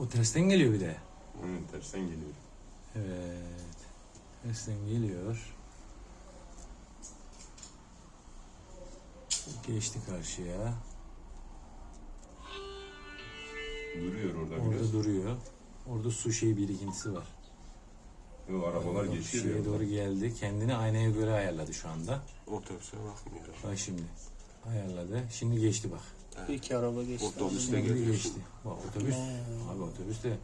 O tersten geliyor bir de. Hı, tersten geliyor. Evet. Tersten geliyor. Geçti karşıya. Duruyor orada, Orada biraz. duruyor. Orada su şey birikintisi var. Yo, arabalar geçiyor. Şuraya ya. doğru geldi. Kendini aynaya göre ayarladı şu anda. Otobüse bakmıyor. Bak şimdi. Ayarladı. Şimdi geçti bak. İki araba geçti. Otobüste geçti. Bak otobüs. Abi otobüs de